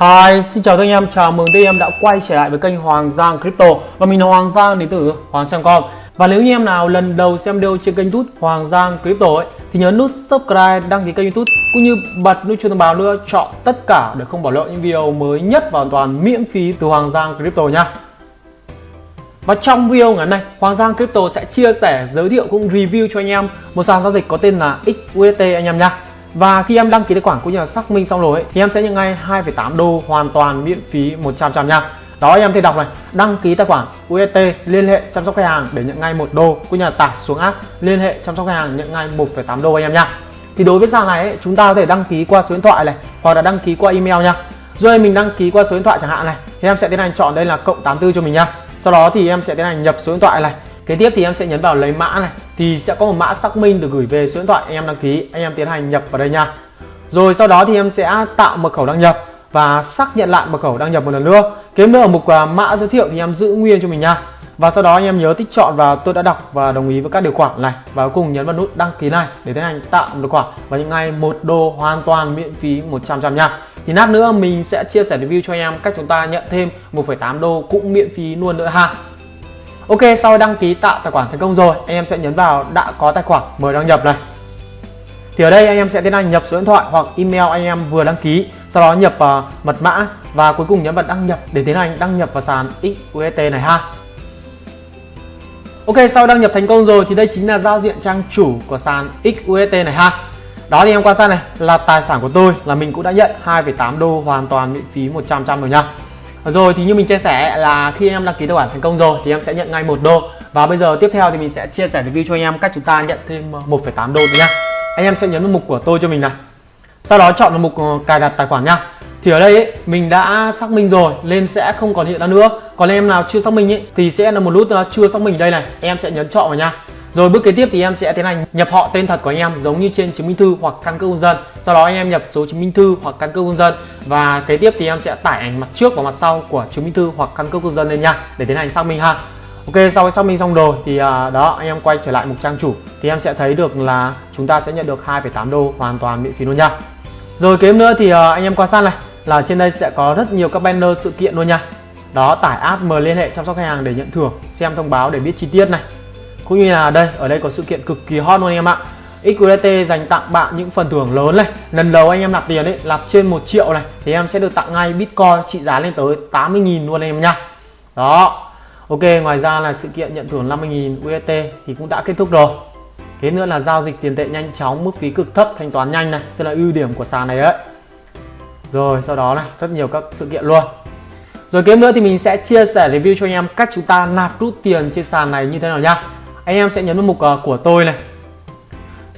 Hi, xin chào tất anh em, chào mừng tất anh em đã quay trở lại với kênh Hoàng Giang Crypto. Và mình là Hoàng Giang đến từ Hoàng Giang.com Và nếu như em nào lần đầu xem video trên kênh youtube Hoàng Giang Crypto ấy Thì nhớ nút subscribe, đăng ký kênh youtube Cũng như bật nút chuông thông báo nữa, chọn tất cả để không bỏ lỡ những video mới nhất và hoàn toàn miễn phí từ Hoàng Giang Crypto nha. Và trong video ngày hôm nay, Hoàng Giang Crypto sẽ chia sẻ, giới thiệu cũng review cho anh em một sàn giao dịch có tên là XUST anh em nha. Và khi em đăng ký tài khoản cũng như là xác minh xong rồi ấy, thì em sẽ nhận ngay 2,8 đô hoàn toàn miễn phí 100 trăm nha. Đó em thì đọc này, đăng ký tài khoản UST liên hệ chăm sóc khách hàng để nhận ngay 1 đô cũng như là tải xuống app liên hệ chăm sóc khách hàng nhận ngay 1,8 đô anh em nha. Thì đối với sàn này ấy, chúng ta có thể đăng ký qua số điện thoại này hoặc là đăng ký qua email nha. Rồi mình đăng ký qua số điện thoại chẳng hạn này thì em sẽ tiến hành chọn đây là cộng 84 cho mình nha. Sau đó thì em sẽ tiến hành nhập số điện thoại này Kế tiếp thì em sẽ nhấn vào lấy mã này thì sẽ có một mã xác minh được gửi về số điện thoại anh em đăng ký anh em tiến hành nhập vào đây nha. Rồi sau đó thì em sẽ tạo mật khẩu đăng nhập và xác nhận lại mật khẩu đăng nhập một lần nữa. Kế nữa ở mục à, mã giới thiệu thì em giữ nguyên cho mình nha. Và sau đó anh em nhớ tích chọn và tôi đã đọc và đồng ý với các điều khoản này. Và cuối cùng nhấn vào nút đăng ký này để tiến hành tạo một tài khoản và những ngày một đô hoàn toàn miễn phí 100 trăm nha. Thì nát nữa mình sẽ chia sẻ review cho anh em cách chúng ta nhận thêm 1,8 đô cũng miễn phí luôn nữa ha. Ok sau đăng ký tạo tài khoản thành công rồi anh em sẽ nhấn vào đã có tài khoản mời đăng nhập này. Thì ở đây anh em sẽ tiến hành nhập số điện thoại hoặc email anh em vừa đăng ký sau đó nhập uh, mật mã và cuối cùng nhấn vào đăng nhập để tiến hành đăng nhập vào sàn XUST này ha. Ok sau đăng nhập thành công rồi thì đây chính là giao diện trang chủ của sàn XUST này ha. Đó thì em quan sát này là tài sản của tôi là mình cũng đã nhận 2,8 đô hoàn toàn miễn phí 100 trăm rồi nha rồi thì như mình chia sẻ là khi em đăng ký tài khoản thành công rồi thì em sẽ nhận ngay một đô. Và bây giờ tiếp theo thì mình sẽ chia sẻ review cho anh em cách chúng ta nhận thêm ờ, 1,8 đô nữa nha. Anh em sẽ nhấn vào mục của tôi cho mình này. Sau đó chọn vào mục ờ, cài đặt tài khoản nha. Thì ở đây ấy, mình đã xác minh rồi nên sẽ không còn hiện ra nữa. Còn em nào chưa xác minh ấy, thì sẽ là một nút ờ, chưa xác minh đây này. Em sẽ nhấn chọn vào nha rồi bước kế tiếp thì em sẽ tiến hành nhập họ tên thật của anh em giống như trên chứng minh thư hoặc căn cước công dân. Sau đó anh em nhập số chứng minh thư hoặc căn cước công dân và kế tiếp thì em sẽ tải ảnh mặt trước và mặt sau của chứng minh thư hoặc căn cước công dân lên nha để tiến hành xác minh ha. Ok sau khi xác minh xong rồi thì à, đó anh em quay trở lại mục trang chủ thì em sẽ thấy được là chúng ta sẽ nhận được 2,8 đô hoàn toàn miễn phí luôn nha. Rồi kế nữa thì à, anh em quan sát này là trên đây sẽ có rất nhiều các banner sự kiện luôn nha. Đó tải app mời liên hệ chăm sóc khách hàng để nhận thưởng, xem thông báo để biết chi tiết này cũng như là đây, ở đây có sự kiện cực kỳ hot luôn anh em ạ. XQT dành tặng bạn những phần thưởng lớn này. Lần đầu anh em nạp tiền đấy nạp trên 1 triệu này, thì em sẽ được tặng ngay Bitcoin trị giá lên tới 80.000 luôn anh em nha đó. Ok, ngoài ra là sự kiện nhận thưởng 50.000 UST thì cũng đã kết thúc rồi. Thế nữa là giao dịch tiền tệ nhanh chóng, mức phí cực thấp, thanh toán nhanh này, tức là ưu điểm của sàn này đấy. Rồi, sau đó này rất nhiều các sự kiện luôn. Rồi kế nữa thì mình sẽ chia sẻ review cho anh em cách chúng ta nạp rút tiền trên sàn này như thế nào nhá anh em sẽ nhấn vào mục uh, của tôi này.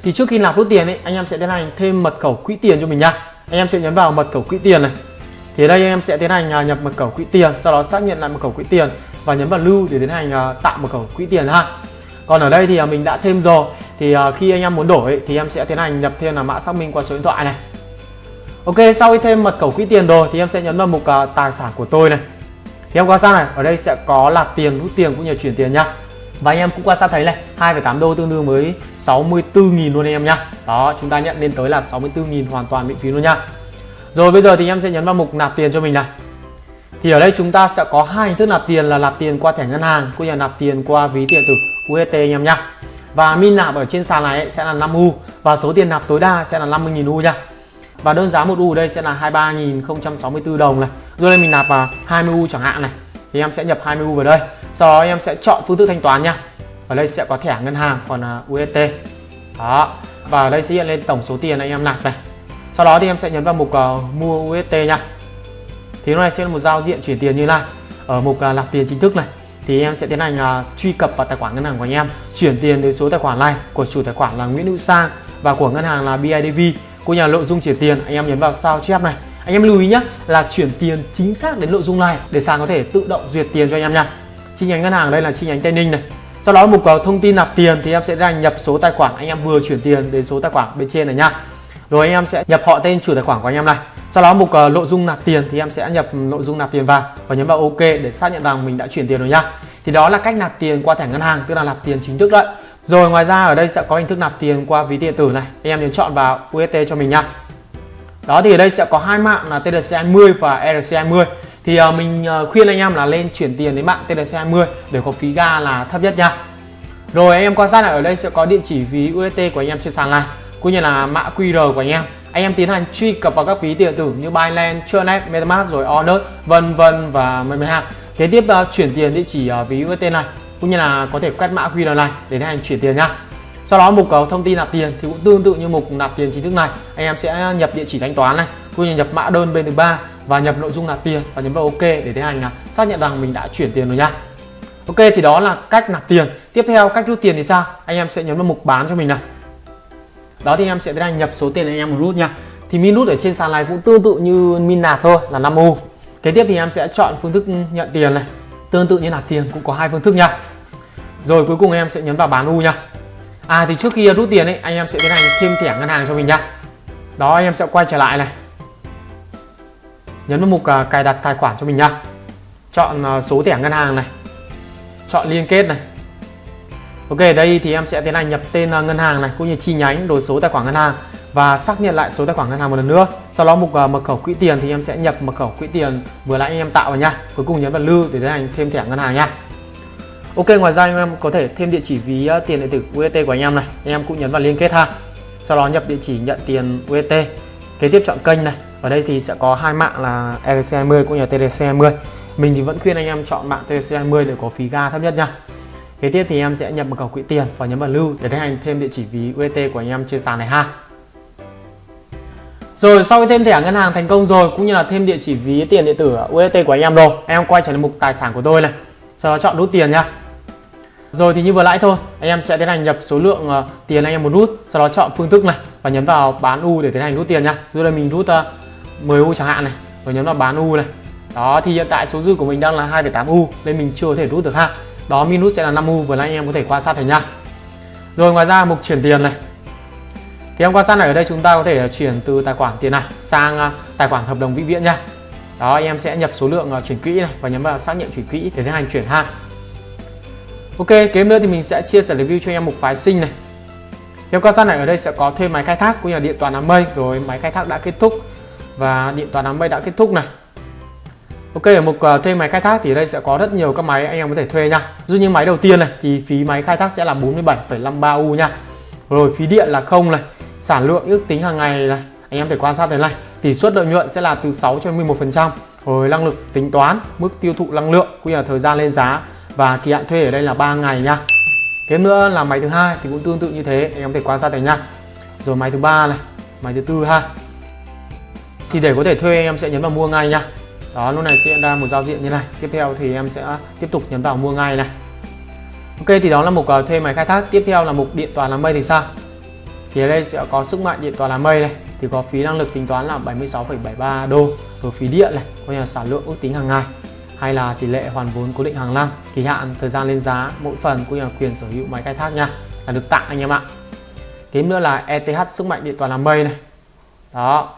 Thì trước khi nạp rút tiền ấy anh em sẽ tiến hành thêm mật khẩu quỹ tiền cho mình nha anh em sẽ nhấn vào mật khẩu quỹ tiền này. Thì đây anh em sẽ tiến hành uh, nhập mật khẩu quỹ tiền sau đó xác nhận lại mật khẩu quỹ tiền và nhấn vào lưu để tiến hành uh, tạo mật khẩu quỹ tiền ha. Còn ở đây thì uh, mình đã thêm rồi. Thì uh, khi anh em muốn đổi thì em sẽ tiến hành nhập thêm là mã xác minh qua số điện thoại này. Ok sau khi thêm mật khẩu quỹ tiền rồi thì em sẽ nhấn vào mục uh, tài sản của tôi này. Thì em qua sang này ở đây sẽ có nạp tiền rút tiền cũng như chuyển tiền nhá và anh em cũng quan sát thấy này 2,8 đô tương đương với 64.000 luôn anh em nhá. Đó chúng ta nhận lên tới là 64.000 hoàn toàn miễn phí luôn nha rồi bây giờ thì em sẽ nhấn vào mục nạp tiền cho mình này thì ở đây chúng ta sẽ có hai hình thức nạp tiền là nạp tiền qua thẻ ngân hàng cũng như là nạp tiền qua ví tiền tử UST anh em nhá. Và min nạp ở trên sàn này sẽ là 5 U và số tiền nạp tối đa sẽ là 50.000 U nha. Và đơn giá một U ở đây sẽ là 23.064 đồng này. Rồi đây mình nạp vào 20 U chẳng hạn này. Thì em sẽ nhập 20 U vào đây sau đó em sẽ chọn phương thức thanh toán nha. Ở đây sẽ có thẻ ngân hàng còn à, UST đó. Và ở đây sẽ hiện lên tổng số tiền anh em nạp này. Sau đó thì em sẽ nhấn vào mục uh, mua UST nha. Thì lúc này sẽ là một giao diện chuyển tiền như này ở mục uh, nạp tiền chính thức này thì em sẽ tiến hành uh, truy cập vào tài khoản ngân hàng của anh em chuyển tiền đến số tài khoản này của chủ tài khoản là Nguyễn Hữu Sang và của ngân hàng là BIDV của nhà nội dung chuyển tiền. Anh em nhấn vào sao chép này. Anh em lưu ý nhé là chuyển tiền chính xác đến nội dung này để sàn có thể tự động duyệt tiền cho anh em nha chi nhánh ngân hàng đây là chi nhánh Tây Ninh này. Sau đó mục thông tin nạp tiền thì em sẽ ra nhập số tài khoản anh em vừa chuyển tiền đến số tài khoản bên trên này nhá rồi anh em sẽ nhập họ tên chủ tài khoản của anh em này. Sau đó mục uh, nội dung nạp tiền thì em sẽ nhập nội dung nạp tiền vào và nhấn vào ok để xác nhận rằng mình đã chuyển tiền rồi nhá thì đó là cách nạp tiền qua thẻ ngân hàng tức là nạp tiền chính thức đấy. Rồi ngoài ra ở đây sẽ có hình thức nạp tiền qua ví điện tử này. Anh em nhấn chọn vào UST cho mình nha. Đó thì ở đây sẽ có hai mạng là TRC20 và ERC20 thì uh, mình uh, khuyên anh em là lên chuyển tiền đến mạng TRC20 để có phí ga là thấp nhất nha. Rồi anh em quan sát là ở đây sẽ có địa chỉ ví UST của anh em trên sàn này cũng như là mã QR của anh em. Anh em tiến hành truy cập vào các ví điện tử như Binance, Tronet, MetaMask rồi Onet vân vân và many hàng kế tiếp uh, chuyển tiền địa chỉ uh, ví UST này cũng như là có thể quét mã QR này để tiến hành chuyển tiền nha. sau đó mục uh, thông tin nạp tiền thì cũng tương tự như mục nạp tiền chính thức này. Anh em sẽ nhập địa chỉ thanh toán này cũng như nhập mã đơn bên thứ ba và nhập nội dung nạp tiền và nhấn vào OK để tiến hành là xác nhận rằng mình đã chuyển tiền rồi nha. Ok, thì đó là cách nạp tiền. Tiếp theo, cách rút tiền thì sao? Anh em sẽ nhấn vào mục bán cho mình này. Đó, thì anh em sẽ tiến hành nhập số tiền anh em muốn rút nha. Thì min rút ở trên sàn này cũng tương tự như min nạp thôi, là 5 u. Kế tiếp thì em sẽ chọn phương thức nhận tiền này. Tương tự như nạp tiền cũng có hai phương thức nha. Rồi, cuối cùng em sẽ nhấn vào bán u nha. À thì trước khi rút tiền ấy, anh em sẽ tiến hành thêm thẻ ngân hàng cho mình nha. Đó anh em sẽ quay trở lại này nhấn vào mục à, cài đặt tài khoản cho mình nha chọn à, số thẻ ngân hàng này. Chọn liên kết này. Ok, đây thì em sẽ tiến hành nhập tên à, ngân hàng này cũng như chi nhánh đối số tài khoản ngân hàng và xác nhận lại số tài khoản ngân hàng một lần nữa. Sau đó mục mật khẩu quỹ tiền thì em sẽ nhập mật khẩu quỹ tiền vừa nãy em tạo vào nha cuối cùng nhấn vào lưu để tiến hành thêm thẻ ngân hàng nha Ok, ngoài ra anh em có thể thêm địa chỉ ví tiền điện tử uet của anh em này. Anh em cũng nhấn vào liên kết ha. Sau đó nhập địa chỉ nhận tiền uet kế tiếp chọn kênh này. Ở đây thì sẽ có hai mạng là ERC20 cũng như TDC20 mình thì vẫn khuyên anh em chọn mạng TDC 20 để có phí ga thấp nhất nha. Kế tiếp thì em sẽ nhập mật khẩu quỹ tiền và nhấn vào lưu để tiến hành thêm địa chỉ ví UET của anh em trên sàn này ha. Rồi, sau khi thêm thẻ ngân hàng thành công rồi, cũng như là thêm địa chỉ ví tiền điện tử UET của anh em rồi, em quay trở lại mục tài sản của tôi này. Sau đó chọn rút tiền nha. Rồi thì như vừa nãy thôi, anh em sẽ tiến hành nhập số lượng ờ, tiền anh em muốn rút sau đó chọn phương thức này và nhấn vào bán u để tiến hành rút tiền nha. Dù đây mình rút ờ, uh, 10 u chẳng hạn này. Rồi nhấn vào bán u này. Đó thì hiện tại số dư của mình đang là 2,8 u nên mình chưa có thể rút được ha. Đó min rút sẽ là 5 u vừa nãy anh em có thể quan sát thấy nha. Rồi ngoài ra mục chuyển tiền này. Thì em quan sát này ở đây chúng ta có thể chuyển từ tài khoản tiền này sang ờ, tài khoản hợp đồng vĩnh viễn nha. Đó anh em sẽ nhập số lượng ờ, chuyển quỹ này và nhấn vào xác nhận chuyển quỹ để tiến hành chuyển ha. Ok, kế nữa thì mình sẽ chia sẻ review cho em mục phái sinh này. Theo quan sát này ở đây sẽ có thuê máy khai thác cũng như là điện toàn đám mây rồi máy khai thác đã kết thúc và điện toàn đám mây đã kết thúc này. Ok ở mục ờ, thuê máy khai thác thì ở đây sẽ có rất nhiều các máy anh em có thể thuê nha. Dụ như máy đầu tiên này thì phí máy khai thác sẽ là 47,53 U nha. Rồi phí điện là không này, sản lượng ước tính hàng ngày này, anh em thể quan sát thế này. Tỷ suất lợi nhuận sẽ là từ 6 cho 11%. Rồi năng lực tính toán, mức tiêu thụ năng lượng cũng như là thời gian lên giá và kỳ hạn thuê ở đây là 3 ngày nha cái nữa là máy thứ hai thì cũng tương tự như thế. Anh em có thể quan sát thấy nha rồi máy thứ ba này máy thứ tư ha. Thì để có thể thuê em sẽ nhấn vào mua ngay nha đó lúc này sẽ ra một giao diện như này. Tiếp theo thì em sẽ tiếp tục nhấn vào mua ngay này. Ok thì đó là mục ờ, thuê máy khai thác. Tiếp theo là mục điện toàn làm mây thì sao? Thì ở đây sẽ có sức mạnh điện toàn làm mây này. Thì có phí năng lực tính toán là 76,73 đô. Rồi phí điện này coi như là sản lượng ước tính hàng ngày hay là tỷ lệ hoàn vốn cố định hàng năm, kỳ hạn thời gian lên giá mỗi phần cũng như là quyền sở hữu máy khai thác nha. Là được tặng anh em ạ. Tiếp nữa là ETH sức mạnh điện toàn làm mây này. Đó.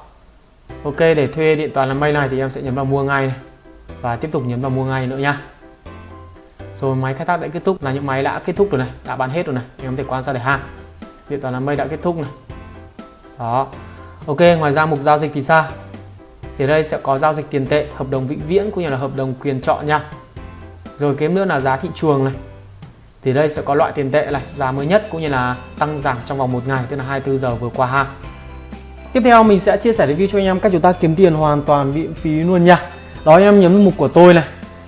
Ok, để thuê điện toàn làm mây này thì em sẽ nhấn vào mua ngay này. Và tiếp tục nhấn vào mua ngay nữa nha. Rồi, máy khai thác đã kết thúc là những máy đã kết thúc rồi này, đã bán hết rồi này. Em có thể quan sát để ha. Điện toàn làm mây đã kết thúc này. Đó. Ok, ngoài ra mục giao dịch thì sao? Thì đây sẽ có giao dịch tiền tệ hợp đồng vĩnh viễn cũng như là hợp đồng quyền chọn nha. Rồi kiếm nữa là giá thị trường này. Thì đây sẽ có loại tiền tệ này giá mới nhất cũng như là tăng giảm trong vòng một ngày tức là 24 giờ vừa qua ha. Tiếp theo mình sẽ chia sẻ review cho anh em cách chúng ta kiếm tiền hoàn toàn miễn phí luôn nha. Đó anh em nhấn mục của tôi này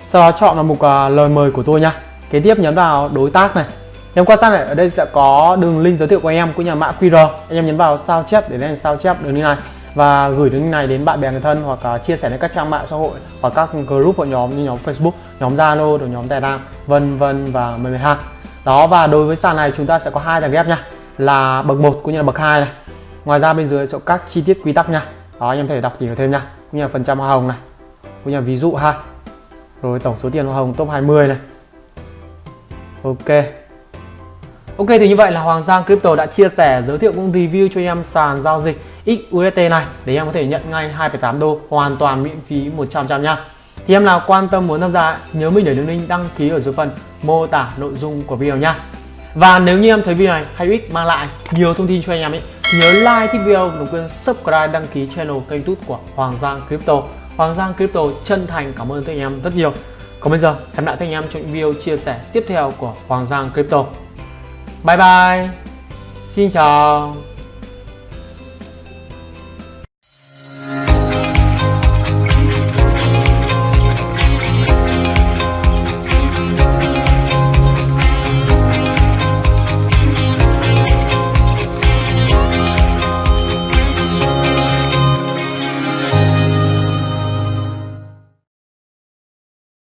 sau đó chọn vào mục uh, lời mời của tôi nha. Kế tiếp nhấn vào đối tác này. Em quan sát này ở đây sẽ có đường link giới thiệu của anh em cũng như là mã QR anh em nhấn vào sao chép để lên sao chép đường link này và gửi đường link này đến bạn bè người thân hoặc uh, chia sẻ đến các trang mạng xã hội hoặc các group hội nhóm như nhóm Facebook, nhóm Zalo, rồi nhóm Telegram, vân vân và mười hai. Đó và đối với sàn này chúng ta sẽ có hai tầng ghép nha, là bậc 1 cũng như là bậc 2 này. Ngoài ra bên dưới sẽ có các chi tiết quy tắc nha. Đó anh em thể đọc tìm thêm nha, cũng như là phần trăm hoa hồng này. Cũng như là ví dụ ha. Rồi tổng số tiền hoa hồng top 20 này. Ok. Ok thì như vậy là Hoàng Giang Crypto đã chia sẻ, giới thiệu cũng review cho em sàn giao dịch XUSD này. Để em có thể nhận ngay 2,8 đô hoàn toàn miễn phí 100 trăm nha thì em nào quan tâm muốn tham gia nhớ mình để đường link đăng ký ở dưới phần mô tả nội dung của video nha và nếu như em thấy video này hay ích mang lại nhiều thông tin cho anh em ấy nhớ like thích video đừng quên subscribe đăng ký channel kênh youtube của Hoàng Giang Crypto. Hoàng Giang Crypto chân thành cảm ơn các anh em rất nhiều. Còn bây giờ hẹn lại các anh em trong video chia sẻ tiếp theo của Hoàng Giang Crypto. Bye bye. Xin chào.